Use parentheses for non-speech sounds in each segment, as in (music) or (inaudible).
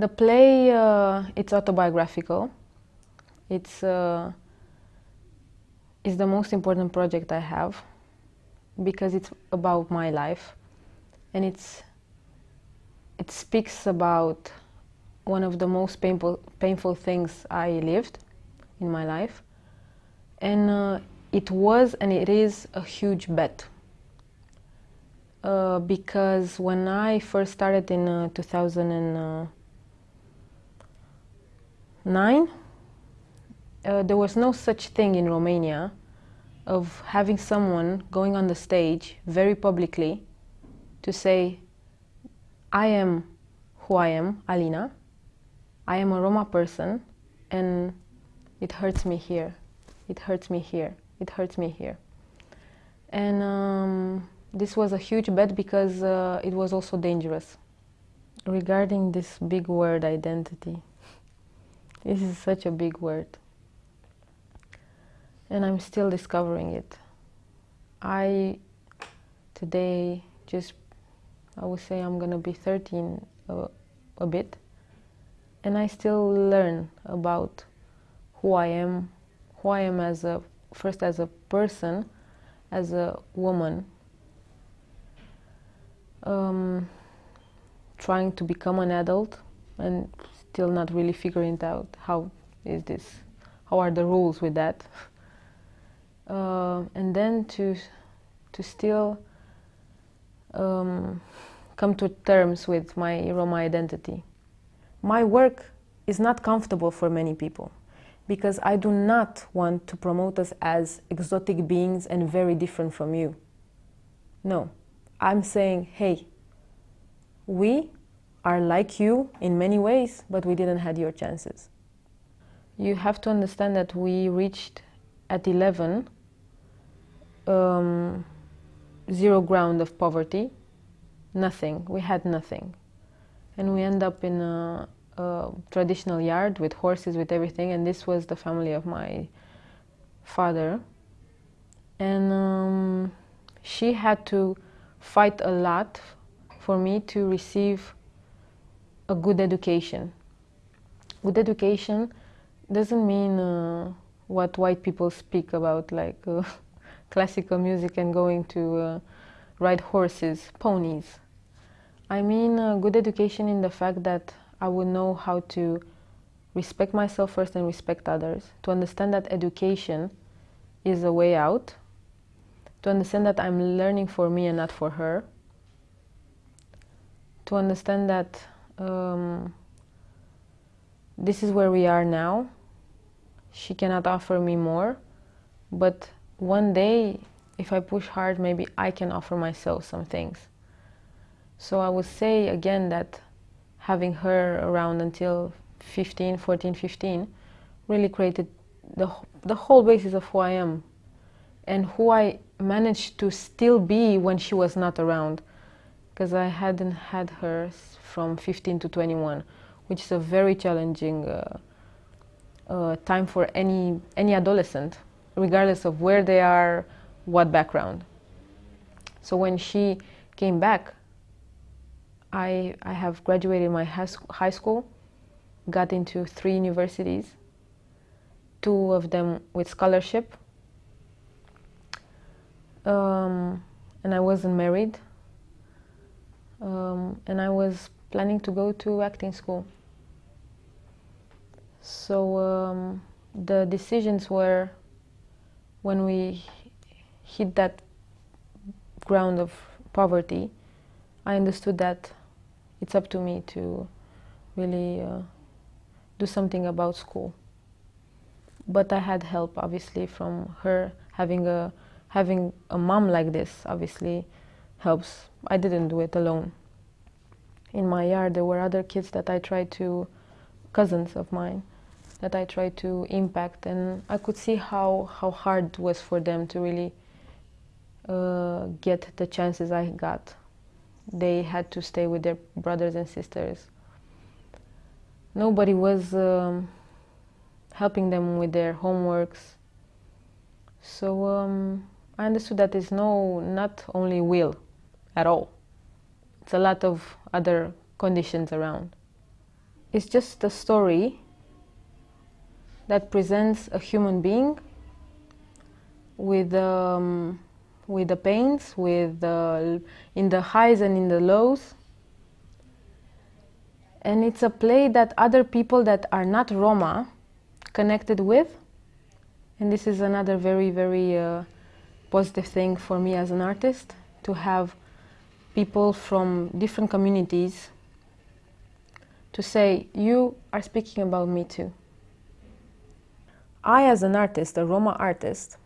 The play, uh, it's autobiographical. It's, uh, it's the most important project I have because it's about my life and it's, it speaks about one of the most painful, painful things I lived in my life. And uh, it was and it is a huge bet. Uh, because when I first started in uh, 2009, uh, there was no such thing in Romania of having someone going on the stage very publicly to say, I am who I am, Alina, I am a Roma person, and it hurts me here, it hurts me here, it hurts me here. And um, this was a huge bet because uh, it was also dangerous. Regarding this big word, identity, this is such a big word. And I'm still discovering it. I, today, just, I would say I'm gonna be 13 a, a bit. And I still learn about who I am, who I am as a, first as a person, as a woman, um, trying to become an adult and still not really figuring out how is this, how are the rules with that. (laughs) Uh, and then to, to still um, come to terms with my Roma identity. My work is not comfortable for many people because I do not want to promote us as exotic beings and very different from you. No, I'm saying, hey, we are like you in many ways, but we didn't have your chances. You have to understand that we reached at 11 um, zero ground of poverty, nothing, we had nothing. And we end up in a, a traditional yard with horses, with everything, and this was the family of my father. And um, she had to fight a lot for me to receive a good education. Good education doesn't mean uh, what white people speak about, like uh, (laughs) classical music and going to uh, ride horses, ponies. I mean uh, good education in the fact that I would know how to respect myself first and respect others, to understand that education is a way out, to understand that I'm learning for me and not for her, to understand that um, this is where we are now. She cannot offer me more, but one day, if I push hard, maybe I can offer myself some things. So I would say again that having her around until 15, 14, 15 really created the, the whole basis of who I am and who I managed to still be when she was not around because I hadn't had her from 15 to 21 which is a very challenging uh, uh, time for any any adolescent regardless of where they are, what background. So when she came back, I, I have graduated my high school, got into three universities, two of them with scholarship, um, and I wasn't married, um, and I was planning to go to acting school. So um, the decisions were when we hit that ground of poverty, I understood that it's up to me to really uh, do something about school. But I had help, obviously, from her having a having a mom like this. Obviously, helps. I didn't do it alone. In my yard, there were other kids that I tried to, cousins of mine, that I tried to impact and I could see how, how hard it was for them to really uh, get the chances I got. They had to stay with their brothers and sisters. Nobody was um, helping them with their homeworks. So um, I understood that it's no, not only will at all. It's a lot of other conditions around. It's just a story that presents a human being with um, with the pains, with the, in the highs and in the lows. And it's a play that other people that are not Roma connected with. And this is another very, very uh, positive thing for me as an artist, to have people from different communities to say, you are speaking about me too. I, as an artist, a Roma artist,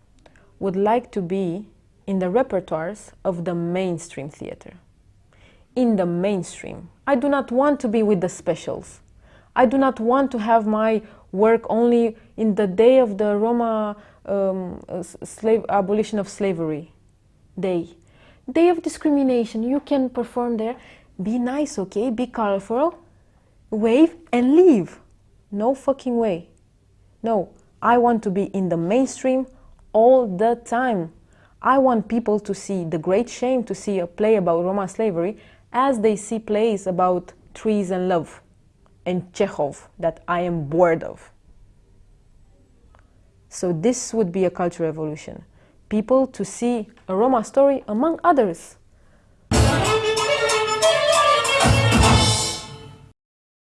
would like to be in the repertoires of the mainstream theater. In the mainstream. I do not want to be with the specials. I do not want to have my work only in the day of the Roma um, slave, abolition of slavery day. Day of discrimination, you can perform there. Be nice, okay? Be colorful, wave and leave. No fucking way. No, I want to be in the mainstream all the time. I want people to see the great shame to see a play about Roma slavery as they see plays about trees and love and Chekhov that I am bored of. So this would be a cultural revolution. People to see a Roma story among others